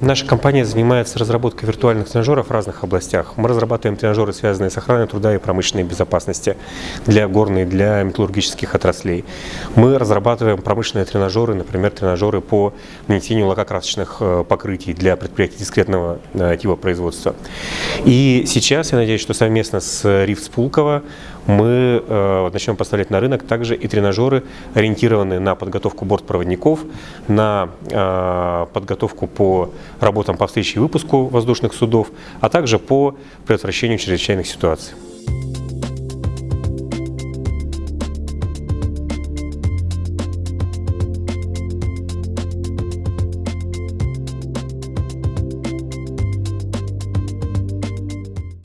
Наша компания занимается разработкой виртуальных тренажеров в разных областях. Мы разрабатываем тренажеры, связанные с охраной труда и промышленной безопасности для горной, для металлургических отраслей. Мы разрабатываем промышленные тренажеры, например, тренажеры по нанесению лакокрасочных э, покрытий для предприятий дискретного э, типа производства. И сейчас, я надеюсь, что совместно с РИФ Пулково мы э, начнем поставлять на рынок также и тренажеры, ориентированные на подготовку бортпроводников, на подготовку по работам по встрече и выпуску воздушных судов, а также по предотвращению чрезвычайных ситуаций.